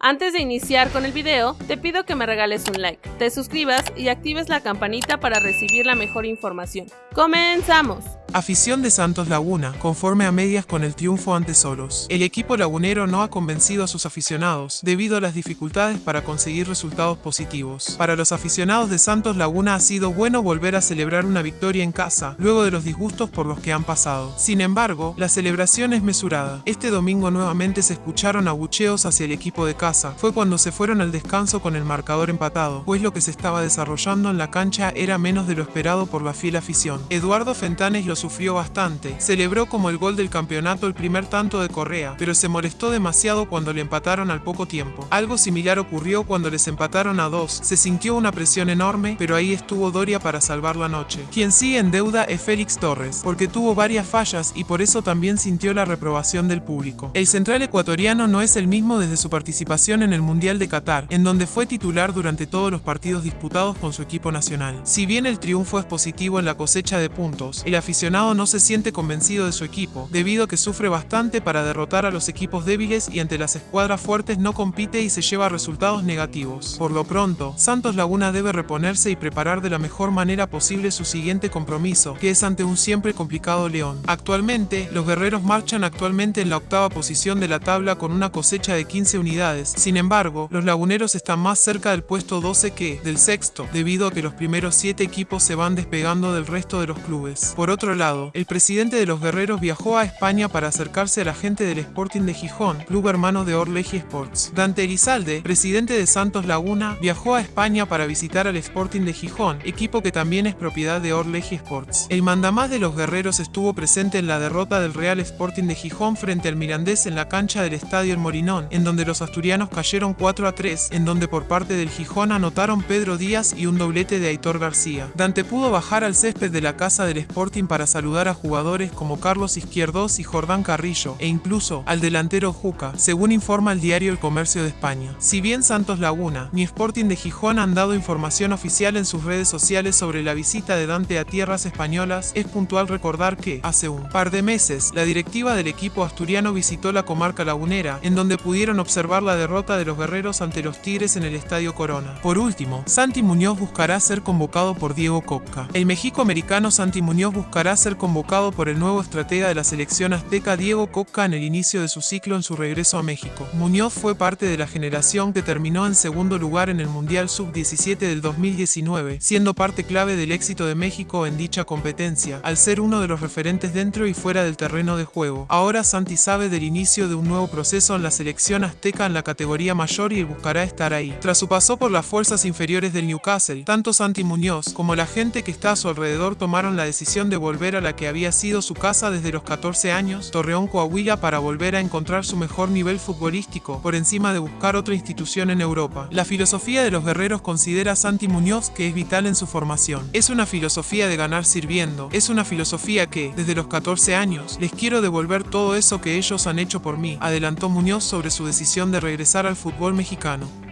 Antes de iniciar con el video, te pido que me regales un like, te suscribas y actives la campanita para recibir la mejor información. ¡Comenzamos! Afición de Santos Laguna, conforme a medias con el triunfo ante Solos. El equipo lagunero no ha convencido a sus aficionados, debido a las dificultades para conseguir resultados positivos. Para los aficionados de Santos Laguna ha sido bueno volver a celebrar una victoria en casa, luego de los disgustos por los que han pasado. Sin embargo, la celebración es mesurada. Este domingo nuevamente se escucharon abucheos hacia el equipo de casa. Fue cuando se fueron al descanso con el marcador empatado, pues lo que se estaba desarrollando en la cancha era menos de lo esperado por la fiel afición. Eduardo Fentanes sufrió bastante. Celebró como el gol del campeonato el primer tanto de Correa, pero se molestó demasiado cuando le empataron al poco tiempo. Algo similar ocurrió cuando les empataron a dos. Se sintió una presión enorme, pero ahí estuvo Doria para salvar la noche. Quien sigue en deuda es Félix Torres, porque tuvo varias fallas y por eso también sintió la reprobación del público. El central ecuatoriano no es el mismo desde su participación en el Mundial de Qatar, en donde fue titular durante todos los partidos disputados con su equipo nacional. Si bien el triunfo es positivo en la cosecha de puntos, el aficionado no se siente convencido de su equipo, debido a que sufre bastante para derrotar a los equipos débiles y ante las escuadras fuertes no compite y se lleva resultados negativos. Por lo pronto, Santos Laguna debe reponerse y preparar de la mejor manera posible su siguiente compromiso, que es ante un siempre complicado León. Actualmente, los guerreros marchan actualmente en la octava posición de la tabla con una cosecha de 15 unidades. Sin embargo, los laguneros están más cerca del puesto 12 que del sexto, debido a que los primeros 7 equipos se van despegando del resto de los clubes. Por otro lado, el presidente de los guerreros viajó a España para acercarse a la gente del Sporting de Gijón, club hermano de Orleji Sports. Dante Elizalde, presidente de Santos Laguna, viajó a España para visitar al Sporting de Gijón, equipo que también es propiedad de Orleji Sports. El mandamás de los guerreros estuvo presente en la derrota del Real Sporting de Gijón frente al Mirandés en la cancha del Estadio El Morinón, en donde los asturianos cayeron 4 a 3, en donde por parte del Gijón anotaron Pedro Díaz y un doblete de Aitor García. Dante pudo bajar al césped de la casa del Sporting para saludar a jugadores como Carlos Izquierdos y Jordán Carrillo, e incluso al delantero Juca, según informa el diario El Comercio de España. Si bien Santos Laguna ni Sporting de Gijón han dado información oficial en sus redes sociales sobre la visita de Dante a tierras españolas, es puntual recordar que, hace un par de meses, la directiva del equipo asturiano visitó la comarca lagunera, en donde pudieron observar la derrota de los guerreros ante los Tigres en el Estadio Corona. Por último, Santi Muñoz buscará ser convocado por Diego Copca. El México-americano Santi Muñoz buscará ser convocado por el nuevo estratega de la selección azteca Diego Coca en el inicio de su ciclo en su regreso a México. Muñoz fue parte de la generación que terminó en segundo lugar en el Mundial Sub-17 del 2019, siendo parte clave del éxito de México en dicha competencia, al ser uno de los referentes dentro y fuera del terreno de juego. Ahora Santi sabe del inicio de un nuevo proceso en la selección azteca en la categoría mayor y buscará estar ahí. Tras su paso por las fuerzas inferiores del Newcastle, tanto Santi Muñoz como la gente que está a su alrededor tomaron la decisión de a la que había sido su casa desde los 14 años, Torreón Coahuila para volver a encontrar su mejor nivel futbolístico, por encima de buscar otra institución en Europa. La filosofía de los guerreros considera a Santi Muñoz que es vital en su formación. Es una filosofía de ganar sirviendo, es una filosofía que, desde los 14 años, les quiero devolver todo eso que ellos han hecho por mí, adelantó Muñoz sobre su decisión de regresar al fútbol mexicano.